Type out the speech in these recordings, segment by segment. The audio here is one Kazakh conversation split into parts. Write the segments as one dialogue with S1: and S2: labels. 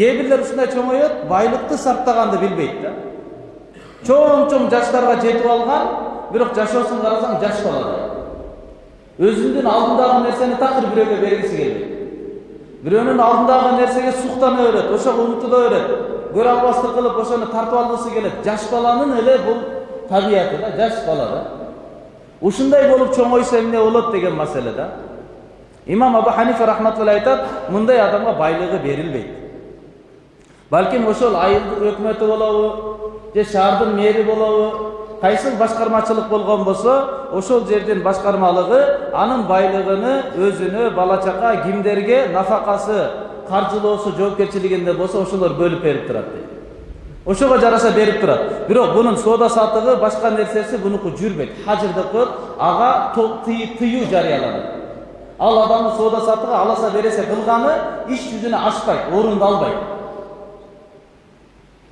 S1: кээ бирлер ушундай чоңоет байлыкты сактаганды билбейт да чоң чоң жаштарга жетип алган бирок жашоосун карасаң жаш бала өзүнүн алдындагы нерсени такыр бирөөгө бергиси келбейт бирөөнүн алдындагы нерсеге суктана берет ошого умтула берет көрө албастык кылып ошону тартып алгысы келет жаш баланын эле бул табияты да жаш бала да ушундай болуп чоңойсо эмне болот деген маселе да имам абу ханифа рахматулла айтат мындай адамга байлыгы берилбейт балким ошол айылдын өкмөтү болобу же шаардын мэри болобу кайсыл башкармачылык болгон болсо ошол жердин башкармалыгы анын байлыгыны өзүнө бала чака кимдерге нафакасы каржылоосу жоопкерчилигинде болсо ошолор бөлүп берип турат дейт ошого жараша берип турат бирок бунун соода сатыгы башка нерсеси бунуку жүрбөйт хажырдыкы ага тыюу жарыяланат ал адамдын соода сатыгы аласа бересе кылганы иш жүзүнө ашпайт орундалбайт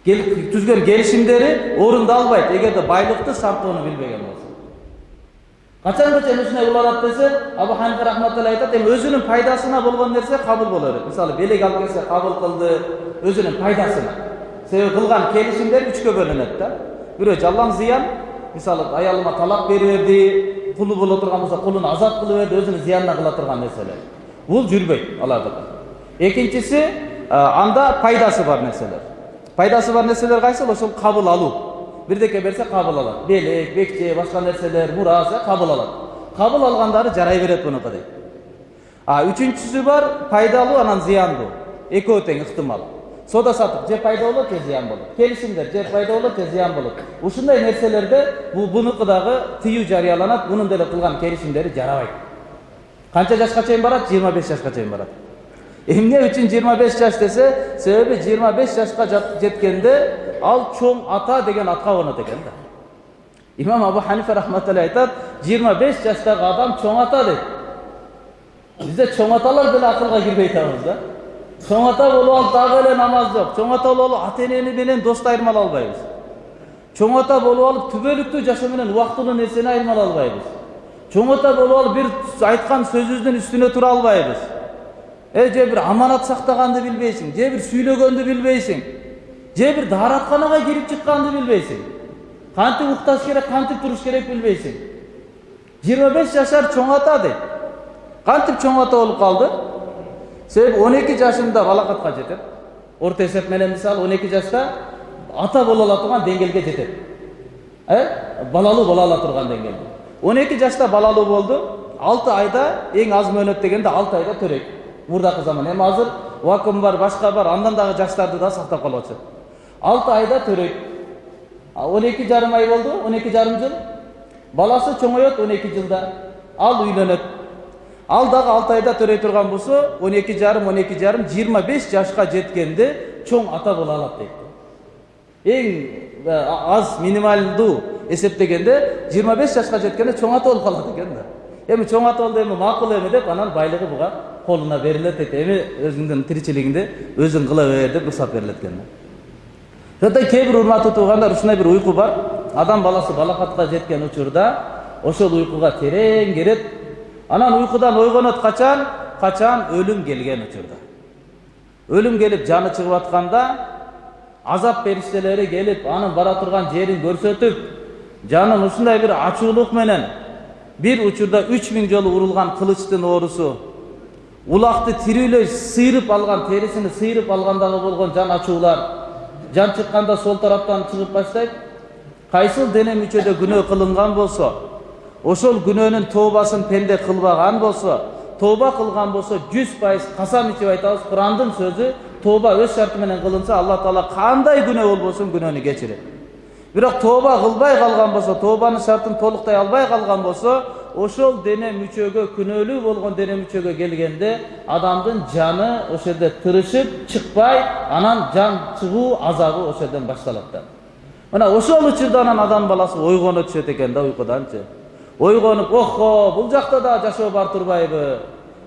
S1: түзгөн келишимдери орундалбайт эгерде байлыкты сактоону билбеген болсо качанга чейин ушундай уланат десе абу ханифа рахматулла айтат эми өзүнүн пайдасына болгон нерсе кабыл боло берет мисалы белек алып келсе кабыл кылды өзүнүн пайдасына себеби кылган келишимдер үчкө бөлүнөт да бирөө жалаң зыян мисалы аялыма талак бере берди кулу боло турган болсо кулун азат кылып берди өзүнүн зыянына кыла турган нерселер бул жүрбөйт алардыкы экинчиси анда пайдасы бар нерселер пайдасы бар нерселер кайсыл ошол кабыл алуу бирдеке берсе кабыл алат белек бекче башка нерселер мурас кабыл алат кабыл алгандары жарай берет мунуку дейт а үчүнчүсү бар пайдалуу анан зыяндуу экөө тең ыктымал соода сатык же пайда болот же зыян болот келишимдер же пайда болот же зыян болот ушундай нерселерде бул бунуку дагы тыюу жарыяланат мунун деле кылган келишимдери жарабайт канча жашка чейин барат жыйырма беш жашка чейин барат эмне үчүн жыйырма беш жаш десе себеби жыйырма беш жашка жеткенде ал чоң ата деген атка конот экен да имам абу ханифа рахматулла айтат жыйырма беш жаштагы адам чоң ата дейт бизде чоң аталар деле акылга кирбей атабыз да чоң ата болуп алып дагы эле намаз жок чоң ата болуп алып ата энени менен досту айырмалай албайбыз чоң ата болуп алып түбөлүктүү жашоо менен убактылуу нерсени айырмалай албайбыз чоң ата болуп алып бир айткан сөзүбүздүн үстүнө тура албайбыз э же бир аманат сактаганды билбейсиң же бир сүйлөгөндү билбейсиң же бир дааратканага кирип чыкканды билбейсиң кантип укташ керек кантип туруш керек билбейсиң жыйырма беш жашар чоң ата дейт кантип чоң ата болуп калды себеби он эки жашында балакатка жетет орто эсеп менен мисалы он эки жашта ата боло ала турган деңгээлге жетет э балалуу боло ала турган деңгээлде он эки жашта балалуу болду алты айда эң аз мөөнөт дегенде алты айда төрөйт мурдакы заман эми азыр вакуум бар башка бар андан дагы жаштарды да сактап калып атышат алты айда төрөйт он эки жарым ай болду он эки жарым жыл баласы чоңоет он эки жылда ал үйлөнөт ал дагы алты айда төрөй турган болсо он эки жарым он эки жарым жыйырма беш жашка жеткенде чоң ата боло алат дейт эң аз минималдуу эсептегенде жыйырма беш жашка жеткенде чоң ата болуп калат экен да эми чоң ата болду эми макул эми деп анан байлыгы буга колуна берилет дейт эми өзүңдүн тиричилигиңди өзүң кыла бер деп уруксат берилет экен да ошондой кээ бир урматтуу туугандар ушундай бир уйку бар. Адам баласы балакатка жеткен учурда ошол уйкуга терең кирет анан уйкудан ойгонот качан качан өлүм келген учурда. Өлүм келип жаны чыгып атканда азап периштелери келип анын бара турган жерин көрсөтүп жанын ушундай бир ачуулук менен бир учурда үч миң жолу урулган кылычтын оорусу улакты тирүүлөй сыйрып алган терисини сыйрып алгандагы болгон жан ачуулар жан чыкканда сол тараптан чыгып баштайт кайсыл дене мүчөдө күнөө кылынган болсо ошол күнөөнүн тообасын пенде кылбаган болсо тооба кылган болсо жүз пайыз касам ичип айтабыз курандын сөзү тооба өз шарты менен кылынса алла таала кандай күнөө болбосун күнөөнү кечирет бирок тооба кылбай калган болсо тообанын шартын толуктай албай калган болсо ошол дене мүчөгө күнөөлүү болгон дене мүчөгө келгенде адамдын жаны ошол жерде тырышып чыкпай анан жан чыгуу азабы ошол жерден башталат да. Мына ошол учурда анан адам баласы ойгоно түшөт экен да уйкуданчы. Ойгонуп охо бул жакта да жашоо бар турбайбы.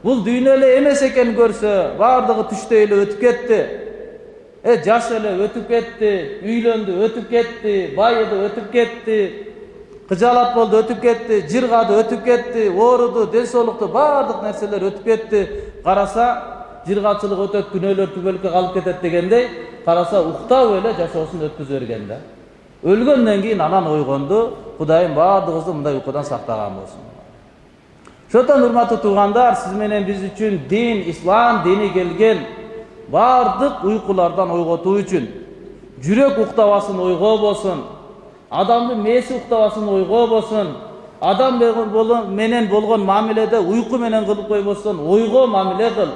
S1: Бул дүйнө эле эмес экенин көрсө баардыгы түштөй эле өтүп кетти. Э жаш эле өтүп кетти үйлөндү өтүп кетти байыды өтүп кетти. Кыжаалат болду өтүп кетти жыргады өтүп кетти ооруду ден соолукту баардык нерселер өтүп кетти караса жыргачылык өтөт күнөөлөр калып кетет дегендей караса уктап эле жашоосун өткөзө берген да өлгөндөн кийин анан ойгонду кудайым баардыгыбызды мындай уйкудан сактаган болсун ошондуктан урматтуу туугандар сиз менен биз үчүн дин ислам дини келген баардык уйкулардан ойготуу үчүн жүрөк уктабасын ойгобосун адамдын мээси уктабасын ойгобосун адам менен болгон мамиледе уйку менен кылып койбостон ойго мамиле кыл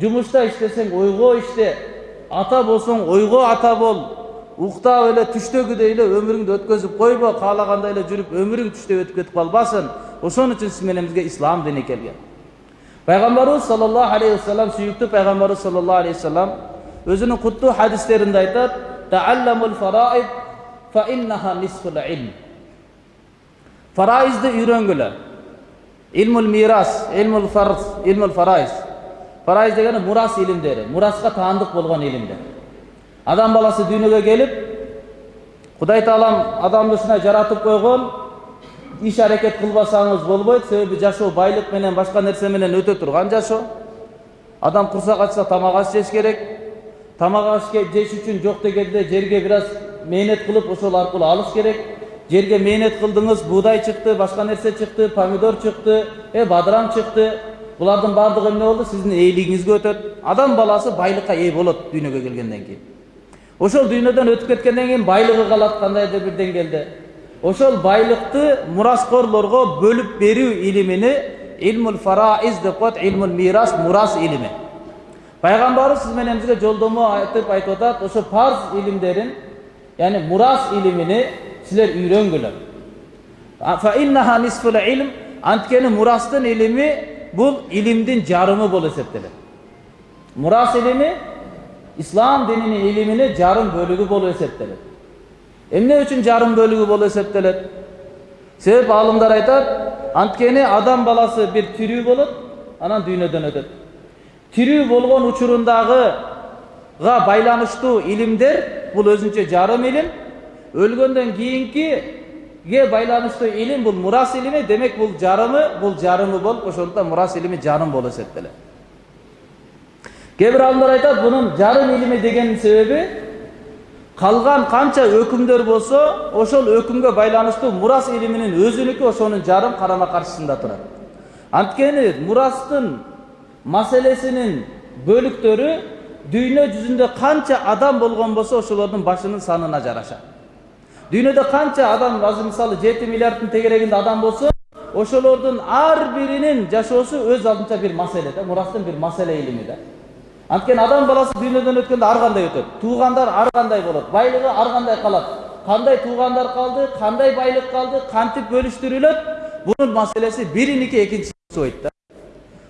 S1: жумушта иштесең ойго иште ата болсоң ойго ата бол. Уктап эле түштөгүдөй эле өмүрүңдү өткөзүп койбо каалагандай эле жүрүп өмүрүң түштө өтүп кетип калбасын ошон үчүн сиз менен бизге ислам дини келген. Пайгамбарыбыз саллаллаху алейхи вассалам сүйүктүү пайгамбарыбыз саллаллаху алейхи вассалам өзүнүн куттуу хадистеринде айтат таалламул фараид фа иннаха нисфул илм фараизди үйрөнгүлө илмул мирас илмул фарз илмул фарайз фарайз дегени мурас илимдери мураска таандык болгон илимдер адам баласы дүйнөгө келип кудай таалам адамды ушундай жаратып койгон иш аракет кылбасаңыз болбойт себеби жашоо байлык менен башка нерсе менен өтө турган жашоо адам курсак ачса тамак аш жеш керек тамак аш жеш үчүн жок дегенде жерге бир аз мээнет кылып ошол аркылуу алыш керек жерге мээнет кылдыңыз буудай чыкты башка нерсе чыкты помидор чыкты э бадыран чыкты булардын баардыгы эмне болду сиздин ээлигиңизге өтөт адам баласы байлыкка ээ болот дүйнөгө келгенден кийин ошол дүйнөдөн өтүп кеткенден кийин байлыгы калат кандайдыр бир деңгээлде ошол байлыкты мураскорлорго бөлүп берүү илимини илмул фарaiz деп коет илмул мирас мурас илими пайгамбарыбыз менен бизге жолдомо айтып айтып атат ошо парз илимдерин яни мурас илимини силер үйрөнгүлөр анткени мурастын илими бул илимдин жарымы болуп эсептелет мурас илими ислам дининин илиминин жарым бөлүгү болуп эсептелет эмне үчүн жарым бөлүгү болуп эсептелет себеп аалымдар айтат анткени адам баласы бир тирүү болот анан дүйнөдөн өтөт тирүү болгон учурундагыга байланыштуу илимдер бул өзүнчө жарым илим өлгөндөн кийинкиге байланыштуу илим бул мурас илими демек бул жарымы бул жарымы болуп ошондуктан мурас илими жарым болуп эсептелет кээ бир аалымдар айтат бунун жарым илими дегенин себеби калган канча өкүмдөр болсо ошол өкүмгө байланыштуу мурас илиминин өзүнүкү ошонун жарым карама каршысында турат анткени мурастын маселесинин бөлүктөрү дүйнө жүзүндө канча адам болгон болсо ошолордун башынын санына жараша дүйнөдө канча адам азыр мисалы жети миллиарддын тегерегинде адам болсо ошолордун ар биринин жашоосу өз алдынча бир маселе да мурастын бир маселе илими да анткени адам баласы дүйнөдөн өткөндө ар кандай өтөт туугандар ар кандай болот байлыгы ар кандай калат кандай туугандар калды кандай байлык калды кантип бөлүштүрүлөт бунун маселеси бириники экинчиси окшобойт да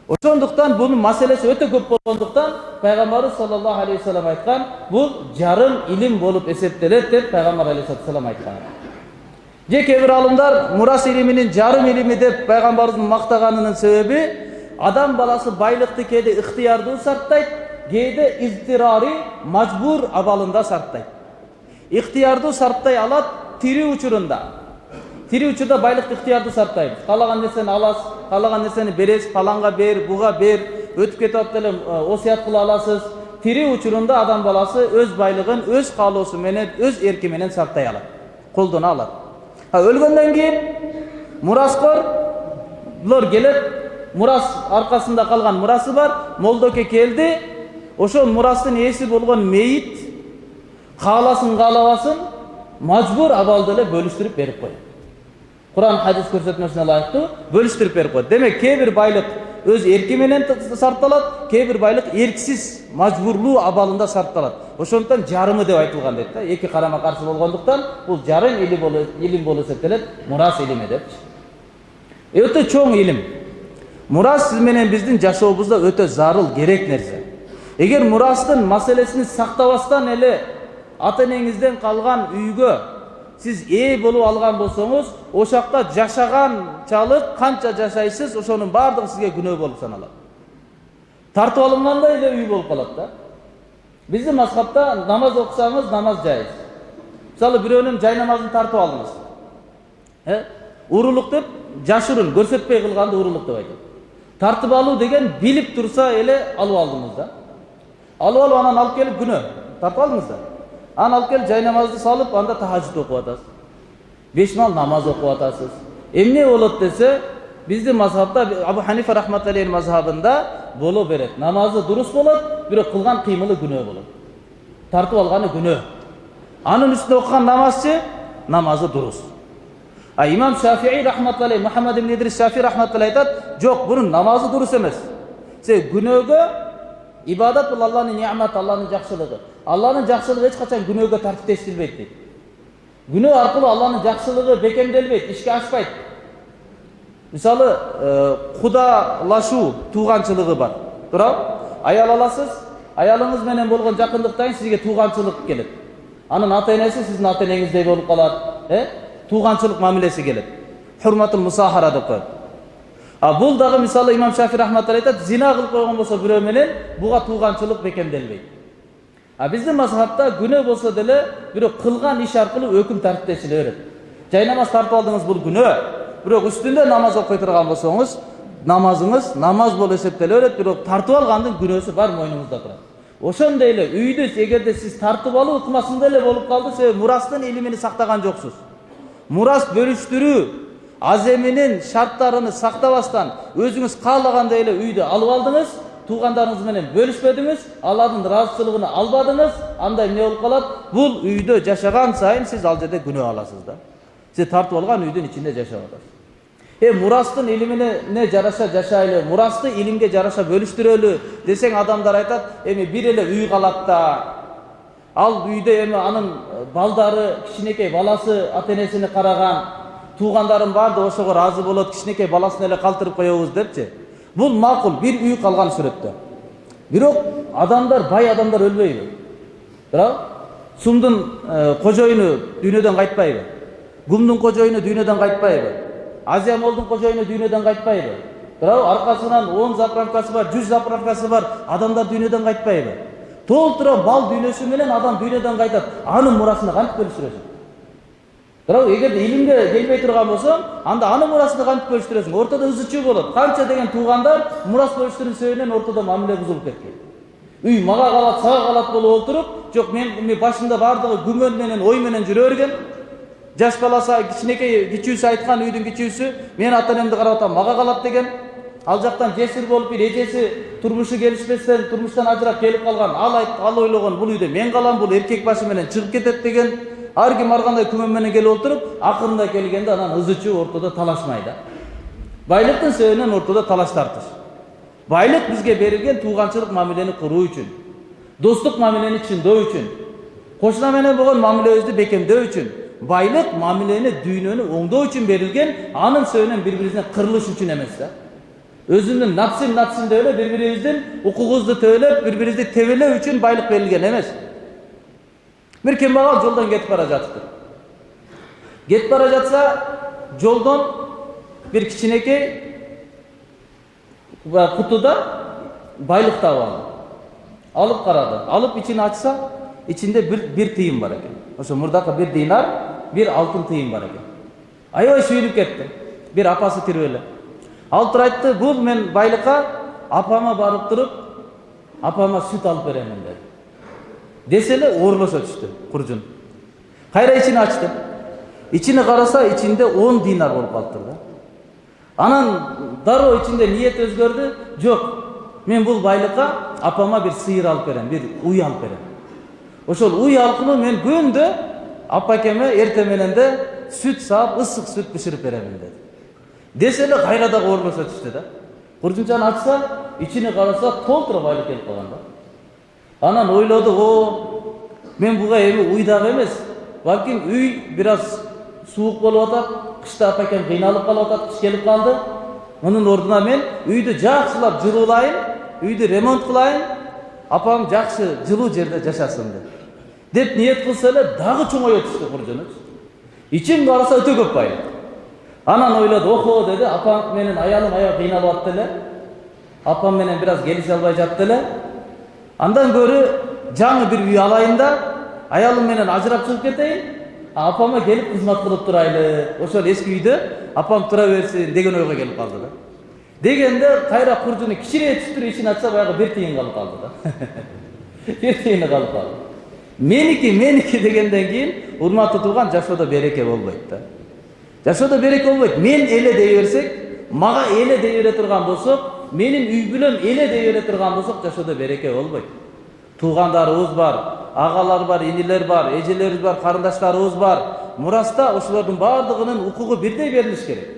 S1: ошондуктан бунун маселеси өтө көп болгондуктан пайгамбарыбыз саллаллаху алейхи вассалам айткан бул жарым илим болуп эсептелет деп пайгамбар алейхисалату вассалам айткан же кээ бир аалымдар мурас илиминин жарым илими деп пайгамбарыбыздын мактаганынын себеби адам баласы байлыкты кээде ыктыярдуу сарптайт кээде изтирари мажбур абалында сарптайт ыктыярдуу сарптай алат тирүү учурунда тирүү учурда байлыкты ыктыярдуу сарптайбыз каалаган нерсени аласыз каалаган нерсени бересиз паланга бер буга бер өтүп кетип атып деле осуят кыла аласыз тирүү учурунда адам баласы өз байлыгын өз каалоосу менен өз эрки менен сарптай алат колдоно алат өлгөндөн кийин мураскорлор келет мурас аркасында калган мурасы бар молдоке келди ошол мурастын ээси болгон мейит кааласын каалабасын мажбур абалда эле бөлүштүрүп берип коет куран хадис көрсөтмөсүнө ылайыктуу бөлүштүрүп берип коет демек кээ бир байлык өз эрки менен сарпталат кээ бир байлык эрксиз мажбурлуу абалында сарпталат ошондуктан жарымы деп айтылган дейт да эки карама каршы болгондуктан бул жарым илим болуп эсептелет мурас илими депчи өтө чоң илим мурас сиз менен биздин жашообузда өтө зарыл керек нерсе эгер мурастын маселесин сактабастан эле ата энеңизден калган үйгө сиз ээ болуп алган болсоңуз ошол жакта жашаганчалык канча жашайсыз ошонун баардыгы сизге күнөө болуп саналат тартып алынгандай эле үй болуп калат да биздин мазхабта намаз окусаңыз намаз жайыз мисалы бирөөнүн жай намазын тартып алдыңыз урулук деп жашырын көрсөтпөй кылганды урулук деп айтат тартып алуу деген билип турса эле алып алдыңыз да алып алып анан алып келип күнөө тартып алдыңыз да анан алып келип жай намазды салып анда тахажжуд окуп атасыз беш мал намаз окуп атасыз эмне болот десе биздин мазхабта абу ханифа рахматаллейхи мазхабында боло берет намазы дурус болот бирок кылган кыймылы күнөө болот тартып алганы күнөө анын үстүнө окуган намазчы намазы дурус а имам шафии рахматаллейхи мухаммад ибн идрис шафии рахматаллейхи айтат жок бунун намазы дурус эмес себеби күнөөгө ибадат бул алланын ниаматы алланын жакшылыгы алланын жакшылыгы эч качан күнөөгө тартиптештирилбейт дейт күнөө аркылуу алланын жакшылыгы бекемделбейт ишке ашпайт мисалы кудалашуу тууганчылыгы бар туурабы аял аласыз аялыңыз менен болгон жакындыктан сизге тууганчылык келет анын ата энеси сиздин ата энеңиздей болуп калат э тууганчылык мамилеси келет хурматул мусахара деп коет а бул дагы мисалы имам шафи рахматулла айтат зина кылып койгон болсо бирөө менен буга тууганчылык бекемделбейт а биздин мазхабта күнөө болсо деле бирок кылган иш аркылуу өкүм тартиптешиле берет жай намаз тартып алдыңыз бул күнөө бирок үстүндө намаз окуй турган болсоңуз намазыңыз намаз болуп эсептеле берет бирок тартып алгандын күнөөсү бар мойнуңузда турат ошондой эле үйдү эгерде сиз тартып алуу ыкмасында эле болуп калды себеби мурастын илимини сактаган жоксуз мурас бөлүштүрүү аземинин шарттарын сактабастан өзүңүз каалагандай эле үйдү алып алдыңыз туугандарыңыз менен бөлүшпөдүңүз алардын ыраазычылыгын албадыңыз анда эмне болуп калат бул үйдө жашаган сайын сиз ал жерде күнөө аласыз да. Сиз тартып алган үйдүн ичинде жашап атасыз э мурастын илимине жараша жашайлы мурасты илимге жараша бөлүштүрөлү десең адамдар айтат эми бир эле үй калат да ал үйдө эми анын балдары кичинекей баласы ата энесине караган туугандарым баардыгы ошого ыраазы болот кичинекей баласын эле калтырып коебуз депчи. Бул макул бир үй калган сүрөттө бирок адамдар бай адамдар өлбөйбү туурабы сумдун кожоюну дүйнөдөн кайтпайбы гумдун кожоюну дүйнөдөн кайтпайбы азия молдун кожоюну дүйнөдөн кайтпайбы туурабы аркасынан он заправкасы бар жүз заправкасы бар адамдар дүйнөдөн кайтпайбы толтура мал дүйнөсү адам дүйнөдөн кайтат анын мурасына кантип бөлүштүрөсүң туурабы эгерде илимге келбей турган болсоң анда анын мурасына кантип бөлүштүрөсүң ортодо ызы чуу болот канча деген туугандар мурас бөлүштүрүү себебинен ортодо мамиле бузулуп кеткен. Үй мага калат сага калат болуп отуруп жок мен башында баардыгы күмөн менен ой менен берген. Жаш баласы кичинекей кичүүсү айткан үйдүн кичүүсү мен ата энемди карап атам мага калат деген. Ал жактан жесир болуп бир эжеси турмушу келишпестен турмуштан ажырап келип калган ал айт ал ойлогон бул үйдө мен калам бул эркек башы менен чыгып кетет деген. Ар ким ар кандай күмөн менен келип отуруп акырында келгенде анан ызы чуу ортодо талашмай да байлыктын себебинен ортодо талаш тартыш байлык бизге берилген тууганчылык мамилени куруу үчүн достук мамилени чындоо үчүн кошуна менен болгон мамилебизди бекемдөө үчүн байлык мамилени дүйнөнү оңдоо үчүн берилген анын себебинен бири бирибизине кырылыш үчүн эмес да өзүнүн напсин напсин деп эле бири бирибиздин укугубузду төөлөп бири бирибизди тебелөө үчүн байлык берилген эмес бир кембагал жолдон кетип бара жатыптыр кетип бара жатса жолдон бир кичинекей кутуда байлык таап алды алып карады алып ичин ачса ичинде бир тыйын бар экен ошо мурдакы бир динар бир алтын тыйын бар экен аябай сүйүнүп кетти бир апасы тирүү эле алып туруп айтты бул мен байлыкка апама барып туруп апама сүт алып беремин деди десе эле оорлошо түштү куржун кайра ичин ачты ичине караса ичинде он динар болуп калыптыр да анан дароо ичинде ниет өзгөрдү жок мен бул байлыкка апама бир сыйыр алып берем бир уй алып берем ошол уй аркылуу мен күндө апакеме эртең менен да сүт саап ысык сүт бышырып беремин деди десе эле кайра дагы оорлошо түштү да куржунчаны ачса ичине анан ойлоду о мен буга эми уй дагы эмес балким үй бир аз суук болуп атат кышта апакем кыйналып калып атат кыш келип калды мунун ордуна мен үйдү жакшылап жылуулайын үйдү ремонт кылайын апам жакшы жылуу жерде жашасын деп деп ниет кылса эле дагы чоңое түштү куржуну ичин караса өтө көп байлык анан ойлоду охо деди апам менен аялым аябай кыйналып атты эле апам менен бир аз келише албай жатты эле андан көрі жаңы бір үй алайын да аялым менен ажырап чыгып кетейин апама келип кызмат кылып турайлы ошол эски үйдө апам тура берсин деген ойго келип калды да дегенде кайра куржуну кичине түштүрүп ичин ачса баягы бир тыйын калып калды да бир тыйыны калып калды меники меники дегенден кийин урматтуу тууган жашоодо береке болбойт да жашоодо береке болбойт мен эле дей берсек мага эле дей бере турган болсок менин үй бүлөм эле дей бере турган болсок жашоодо береке болбойт туугандарыбыз бар агалар бар инилер бар эжелерибиз бар карындаштарыбыз бар мураста ошолордун баардыгынын укугу бирдей берилиш керек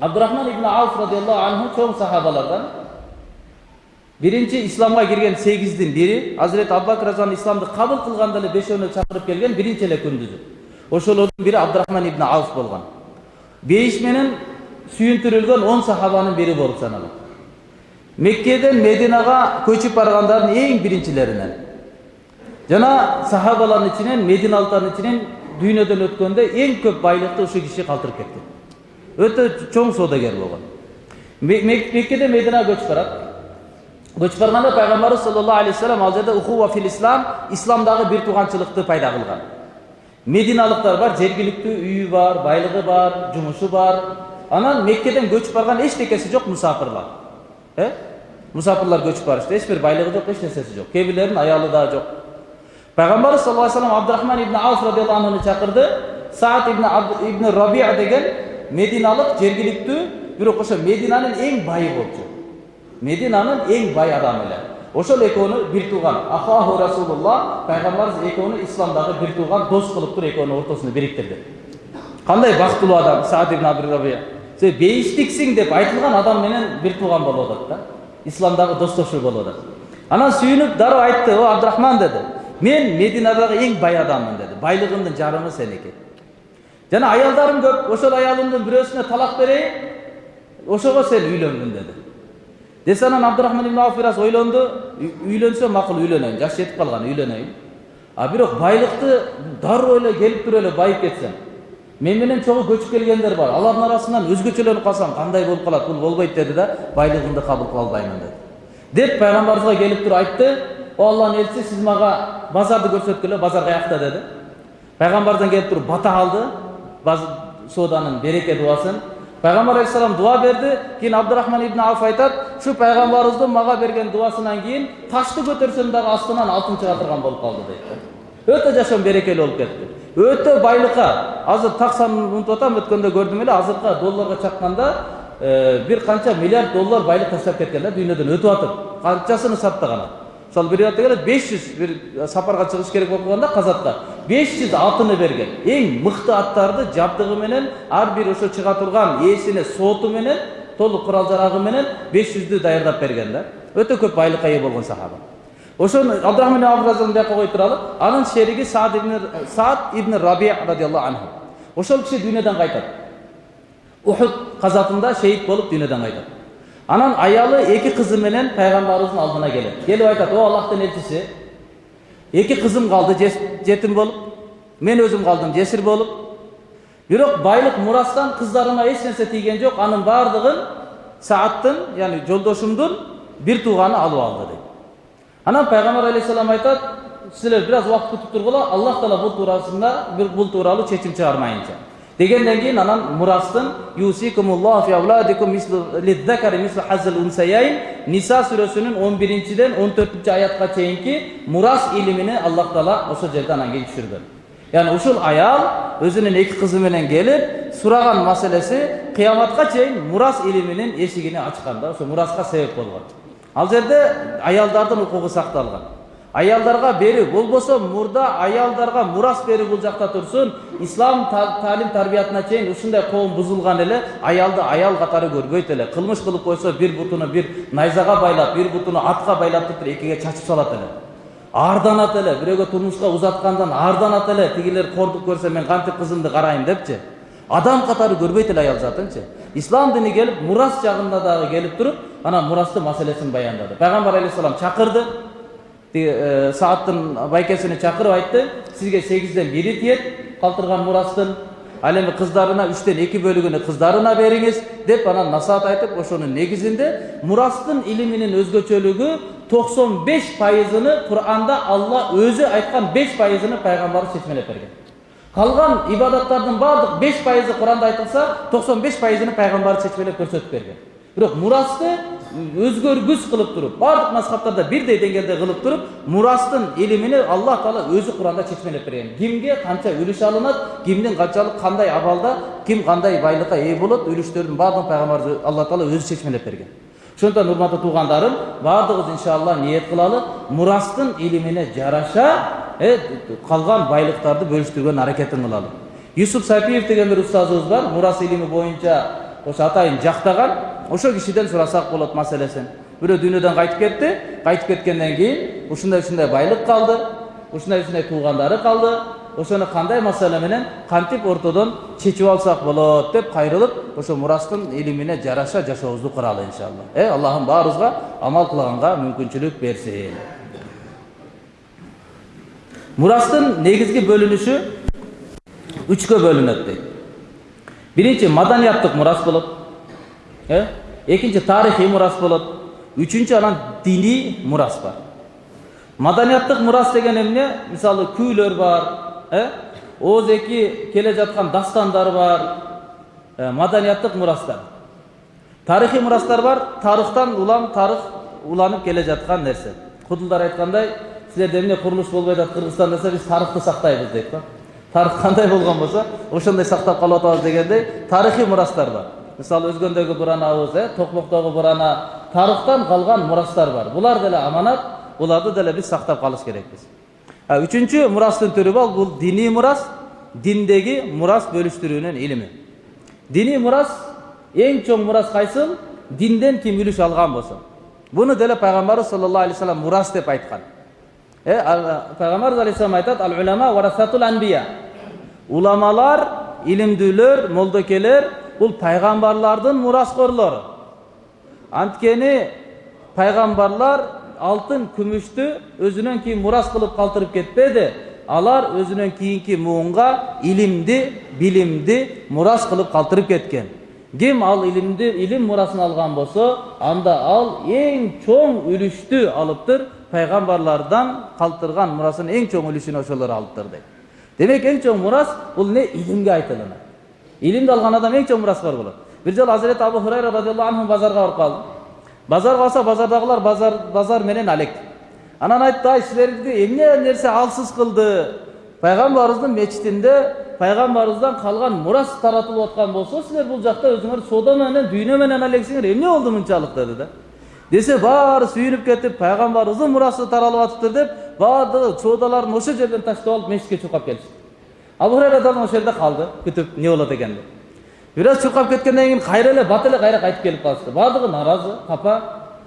S1: абдурахман ибн ауф радиаллаху анху чоң сахабалардан биринчи исламга кирген сегиздин бири азирети абубакр разиаллаху исламды кабыл кылганда эле бешөөнү чакырып келген биринчи эле күндүзү ошолордун бири абдурахман ибн ауф болгон бейиш менен сүйүндүрүлгөн он сахабанын бири болуп саналат меккеден мединага көчүп баргандардын эң биринчилеринен жана сахабалардын ичинен мединалыктардын ичинен дүйнөдөн өткөндө эң көп байлыкты ушул киши калтырып кеткен өтө чоң соодагер болгон меккеден мединага көчүп барат көчүп барганда пайгамбарыбыз саллаллаху алейхи вассалам ал жерде ухува фил ислам исламдагы бир тууганчылыкты пайда кылган мединалыктар бар жергиликтүү үйү бар байлыгы бар жумушу бар анан меккеден көчүп барган эчтекеси жок мусафирлар э мусафирлар көчүп барышты эч бир байлыгы жок эч нерсеси жок кээ бирлеринин аялы дагы жок пайгамбарыбыз саллаллаху алейхи вассалам абдурахман ибн ауф радиаллаху анхуну чакырды саат ибн ибн рабия деген мединалык жергиликтүү бирок ошо мединанын эң байы болчу мединанын эң бай адамы эле ошол экөөнү бир тууган ахаху расулулла пайгамбарыбыз экөөнү исламдагы бир тууган дос кылып туруп экөөнүн ортосуна бириктирди кандай бактылуу адам саад ибн абрабия сен бейиштиксиң деп айтылган адам менен бир тууган болуп атат да исламдагы достошуу болуп атат анан сүйүнүп дароо айтты о абдурахман деди мен мединадагы эң бай адаммын деди байлыгымдын жарымы сеники жана аялдарым көп ошол аялымдын бирөөсүнө талак берейин ошого сен үйлөнгүн деди десе анан абдурахман ибн ауф бир аз ойлонду үйлөнсөм макул үйлөнөйүн жаш жетип калган үйлөнөйүн а бирок байлыкты дароо эле келип туруп эле байып кетсем мен менен чогуу көчүп келгендер бар алардын арасынан өзгөчөлөнүп калсам кандай болуп калат бул болбойт деди да байлыгымды кабыл кыла албаймын деди деп пайгамбарыбызга келип туруп айтты о алланын элчиси сиз мага базарды көрсөткүлө базар каякта деди пайгамбардан келип туруп бата алды сооданын береке дубасын пайғамбар алейхисалам дуа берді кейін абдурахман ибн ауф айтады шу пайғамбарымыздың маған берген дуасынан кейін ташты көтерсем дағы астынан алтын шыға тұрған болып қалды дейді өте жашам берекелі болып кетті өте байлыққа азыр тақ санын ұмытып жатамын өткенде көрдім еле азыркы долларға шаққанда ә, бір қанша миллиард доллар байлық тастап кеткен да дүниеден өтіп жатыр қаншасын сатты ғана мысалы бір келеді бес жүз бір сапарға шығыш керек болып қалғанда қазаққа 500 атыны берген. Эң мықты аттарды жабдығы менен ар бир ошо чыга турган ээсине соту менен толук курал жарагы менен беш жүздү даярдап берген да. Өтө көп байлыкка ээ болгон сахаба. Ошону абдрахман абразан бияка коюп туралы анын шериги саад ибн саад ибн раби радиаллаху анху. Ошол киши дүйнөдөн кайтат. Ухуд казатында шейит болуп дүйнөдөн кайтат. Анан аялы эки кызы менен пайгамбарыбыздын алдына келет. Келип айтат о аллахтын элчиси эки кызым калды жетим болуп мен өзүм калдым жесир болуп бирок байлык мурастан кыздарыма эч нерсе тийген жок анын баардыгын сааттын яны жолдошумдун бир тууганы алып алды дейт анан пайгамбар алейхисалам айтат силер бир аз убакыт күтүп тургула аллах таала бул туурасында бул тууралуу чечим чыгармайынча дегенден кийин анан мурастын ниса сүрөсүнүн он биринчиден он төртүнчү аятка чейинки мурас илимини аллах таала ошол жерде анан кийин түшүргөн яғни ушул аял өзүнүн эки кызы менен келип сураган маселеси кыяматка чейин мурас илиминин эшигини ачкан да ошо мураска себеп болгон ал жерде аялдардын укугу аялдарга берүү болбосо мурда аялдарга мурас берүү бул жакта турсун ислам таалим тарбиятына чейин ушундай коом бузулган эле аялды аял катары көрбөйт эле кылмыш кылып койсо бир бутуну бир найзага байлап бир бутуну атка байлап туруп экиге чачып салат эле аарданат эле бирөөгө турмушка узаткандан аарданат эле тигилер кордук көрсө мен кантип кызымды карайм депчи адам катары көрбөйт эле аял затынчы ислам дини келип мурас жагында дагы келип туруп анан мурастын маселесин баяндады пайгамбар алейхисалам чакырды сааттын байкесини чакырып айтты сизге сегизден бири тиет калтырган мурастын ал эми кыздарына үчтөн эки бөлүгүнү кыздарына бериңиз деп анан насаат айтып ошонун негизинде мурастын илиминин өзгөчөлүгү токсон беш пайызыны куранда алла өзү айткан беш пайызыны пайгамбарыбыз чечмелеп берген. Калган ибадаттардын баардык беш пайызы куранда айтылса токсон беш пайызын пайгамбар чечмелеп көрсөтүп берген. Бирок мурасты өзгөргүс кылып туруп баардык мазхабтарда бирдей деңгээлде кылып туруп мурастын илимини аллах таала өзү куранда чечмелеп берген. Кимге канча үлүш алынат кимдин канчалык кандай абалда ким кандай байлыкка ээ болот үлүштөрдүн баардыгын пайгамбар алла таала өзү чечмелеп берген. Ошондуктан урматтуу туугандарым баардыгыбыз иншалла ниет кылалы мурастын илимине жараша калган байлыктарды бөлүштүргөн аракетин кылалы. Юсуп сапиев деген бир устазыбыз бар мурас илими боюнча ошо атайын жактаган. Ошол кишиден сурасак болот маселесин. Бирөө дүйнөдөн кайтып кетти. Кайтып кеткенден кийин ушундай ушундай байлык калды. Ушундай ушундай туугандары калды. Ошону кандай маселе менен кантип ортодон чечип алсак болот деп кайрылып ошо мурастын илимине жараша жашообузду куралы иншалла. Э аллахым баарыбызга амал кылганга мүмкүнчүлүк берсин. Мурастын негизги бөлүнүшү үчкө бөлүнөт дейт. Биринчи маданияттык мурас болот. Э экинчи тарыхый мурас болот үчүнчү анан диний мурас бар маданияттык мурас деген эмне мисалы күүлөр бар э ооз-эки келе жаткан дастандар бар маданияттык мурастар тарыхый мурастар бар тарыхтан улам тарых уланып келе жаткан нерсе кудулдар айткандай силерде эмне курулуш болбой атат кыргызстанда десе биз тарыхты сактайбыз дейт да тарых кандай болгон болсо ошондой сактап калып атабыз дегендей тарыхый мурастар бар мисалы өзгөндөгү буранабыз э токмоктогу бурана тарыхтан калган мурастар бар булар деле аманат буларды деле биз сактап калыш керекпиз үчүнчү мурастын түрү бар бул диний мурас диндеги мурас бөлүштүрүүнүн илими диний мурас эң чоң мурас кайсыл динден ким үлүш алган болсо буну деле пайгамбарыбыз саллаллаху алейхи вассалам мурас деп айткан пайгамбарыбыз алейхисалам айтат ал улама варасатул анбия уламалар илимдүүлөр молдокелер бул пайгамбарлардын мураскорлору анткени пайгамбарлар алтын күмүштү өзүнөн кийин мурас кылып калтырып кетпеди алар өзүнөн кийинки муунга илимди билимди мурас кылып калтырып кеткен. Ким ал илимди илим мурасын алган болсо анда ал эң чоң үлүштү алыптыр пайгамбарлардан калтырган мурасын эң чоң үлүшүн ошолор алыптыр дейт демек эң чоң мурас бул эмне илимге айтылынат илимди алган адам эң чоң мураскор болот бир жолу азирети абу хурайра радиаллаху анху базарга барып калды базарга барса базардагылар базар базар менен алек анан айтты ай силерди эмне нерсе алсыз кылды пайгамбарыбыздын мечитинде пайгамбарыбыздан калган мурас таратылып аткан болсо силер бул жакта өзүңөр соода менен дүйнө менен алексиңер эмне болду мынчалык деди да десе баары сүйүнүп кетип пайгамбарыбыздын мурасы таралып атыптыр деп баардыгы соодаларын ошол жерден таштап алып мешитке чуркап келишти хурайра дагы ошол жерде калды күтүп эмне болот экен деп бир аз чуркап кеткенден кийин кайра эле бат эле кайра кайтып келип калышты баардыгы нааразы капа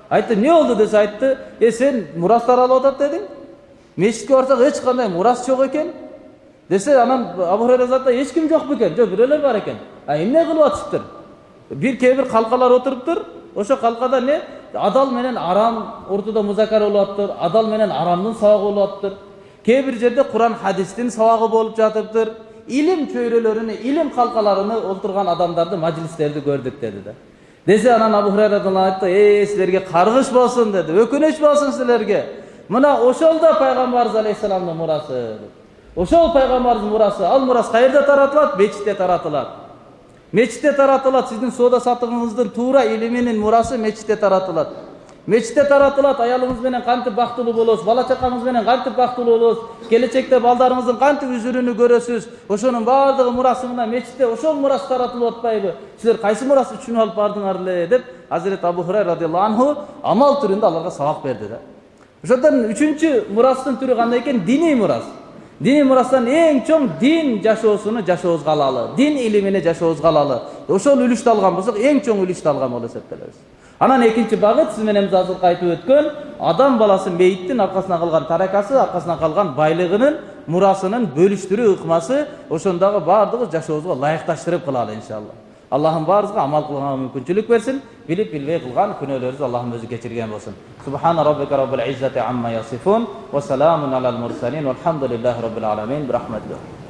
S1: айтты эмне болду десе айтты э сен мурас таралып атат дедиң мешитке барсак эч кандай мурас жок экен десе анан абу хурайра ким жок бекен жок бирөөлөр бар экен а эмне кылып атышыптыр бир кээ бир калкалар отуруптур ошол калкада эмне адал менен арам ортодо музакара болуп атыптыр адал менен арамдын сабагы болуп атыптыр кээ бир жерде куран хадистин сабагы болуп жатыптыр илим чөйрөлөрүнө илим калкаларына олтурган адамдарды мажлистерди көрдүк деди да десе анан абу хурайра айтты э силерге каргыш болсун деди өкүнүч болсун силерге мына ошол да пайгамбарыбыз алейхисаламдын мурасы ошол пайгамбарыбыздын мурасы ал мурас каерде таратылат мечитте таратылат мечитте таратылат сиздин соода сатыгыңыздын туура илиминин мурасы мечитте таратылат мечитте таратылат аялыңыз менен кантип бактылуу болосуз бала чакаңыз менен кантип бактылуу болосуз келечекте балдарыңыздын кантип үзүрүүнү көрөсүз ошонун баардыгы мурасы мына мечитте ошол мурас таратылып атпайбы силер кайсы мурасты түшүнүп алып бардыңар эле деп азирети абу хурай радиаллаху анху амал түрүндө аларга сабак берди да ошондон үчүнчү мурастын түрү кандай экен диний мурас диний мурастан эң чоң дин жашоосуну жашообузга алалы дин илимине жашообузга алалы ошол үлүштү алган болсок эң чоң үлүштү алган болуп эсептелебиз анан экинчи багыт сиз менен биз азыркы айтып өткөн адам баласы мейиттин аркасынан калган таракасы аркасынан калган байлыгынын мурасынын бөлүштүрүү ыкмасы ошондогу баардыгыбыз жашообузга ылайыкташтырып кылалы иншалла. Аллахым баарыбызга амал кылганга мүмкүнчүлүк берсин билип билбей кылган күнөөлөрүбүздү аллахым өзү кечирген болсун. Субхана роббика роббил иззати амма ясифун ва саламун алал мурсалин. Валхамдулиллахи роббил аламин. Бирахматилlah